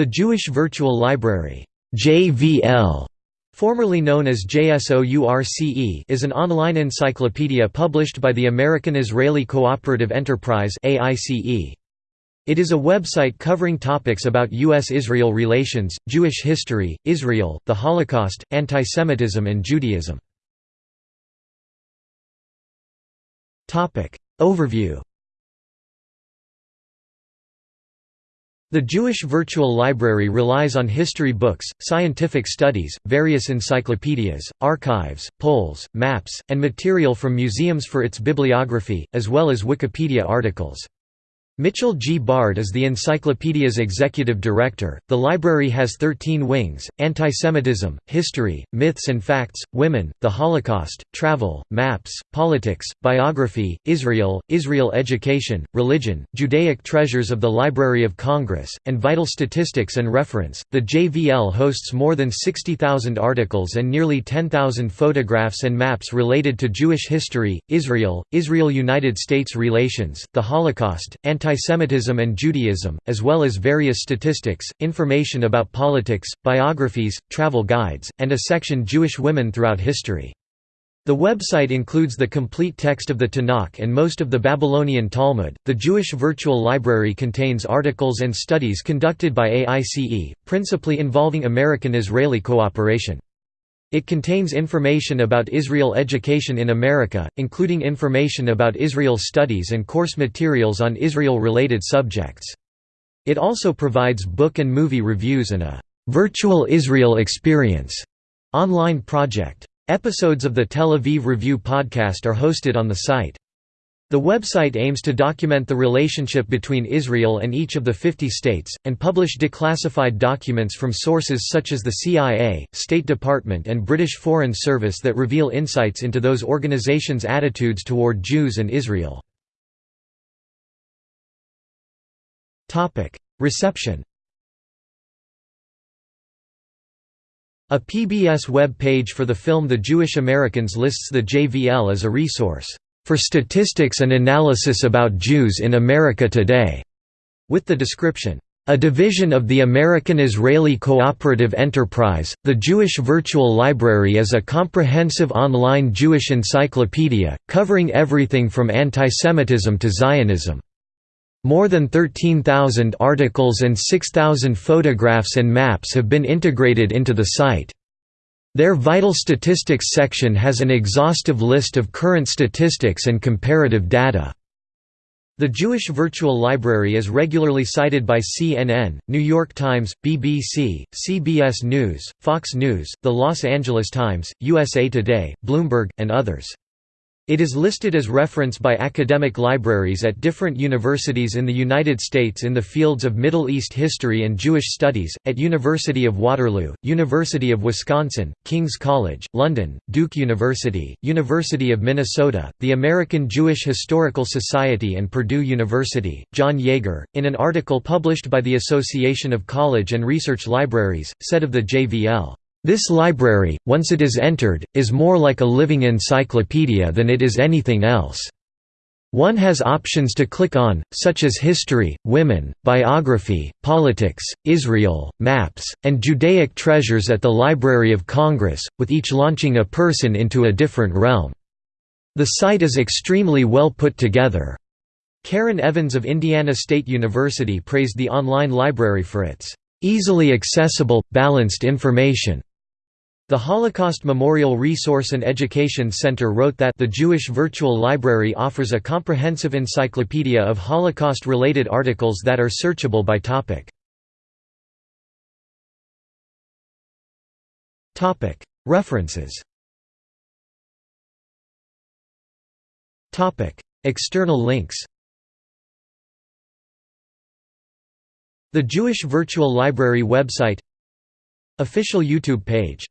The Jewish Virtual Library JVL, formerly known as JSOURCE is an online encyclopedia published by the American Israeli Cooperative Enterprise It is a website covering topics about U.S.-Israel relations, Jewish history, Israel, the Holocaust, antisemitism and Judaism. Overview The Jewish Virtual Library relies on history books, scientific studies, various encyclopedias, archives, polls, maps, and material from museums for its bibliography, as well as Wikipedia articles. Mitchell G. Bard is the encyclopedia's executive director. The library has 13 wings anti-Semitism, history, myths and facts, women, the Holocaust, travel, maps, politics, biography, Israel, Israel education, religion, Judaic treasures of the Library of Congress, and vital statistics and reference. The JVL hosts more than 60,000 articles and nearly 10,000 photographs and maps related to Jewish history, Israel, Israel United States relations, the Holocaust, anti anti-Semitism and Judaism, as well as various statistics, information about politics, biographies, travel guides, and a section Jewish women throughout history. The website includes the complete text of the Tanakh and most of the Babylonian Talmud. The Jewish Virtual Library contains articles and studies conducted by AICE, principally involving American Israeli cooperation. It contains information about Israel education in America, including information about Israel studies and course materials on Israel-related subjects. It also provides book and movie reviews and a «Virtual Israel Experience» online project. Episodes of the Tel Aviv Review podcast are hosted on the site. The website aims to document the relationship between Israel and each of the 50 states, and publish declassified documents from sources such as the CIA, State Department and British Foreign Service that reveal insights into those organizations' attitudes toward Jews and Israel. Reception A PBS web page for the film The Jewish Americans lists the JVL as a resource for statistics and analysis about Jews in America today, with the description, a division of the American-Israeli Cooperative Enterprise, the Jewish Virtual Library is a comprehensive online Jewish encyclopedia, covering everything from antisemitism to Zionism. More than 13,000 articles and 6,000 photographs and maps have been integrated into the site. Their Vital Statistics section has an exhaustive list of current statistics and comparative data. The Jewish Virtual Library is regularly cited by CNN, New York Times, BBC, CBS News, Fox News, The Los Angeles Times, USA Today, Bloomberg, and others. It is listed as reference by academic libraries at different universities in the United States in the fields of Middle East history and Jewish studies, at University of Waterloo, University of Wisconsin, King's College, London, Duke University, University of Minnesota, the American Jewish Historical Society and Purdue University. John Yeager, in an article published by the Association of College and Research Libraries, said of the JVL, this library, once it is entered, is more like a living encyclopedia than it is anything else. One has options to click on, such as history, women, biography, politics, Israel, maps, and Judaic treasures at the Library of Congress, with each launching a person into a different realm. The site is extremely well put together. Karen Evans of Indiana State University praised the online library for its easily accessible, balanced information. The Holocaust Memorial Resource and Education Center wrote that the Jewish Virtual Library offers a comprehensive encyclopedia of Holocaust-related articles that are searchable by topic. References. External links. The Jewish Virtual Library website. Official YouTube page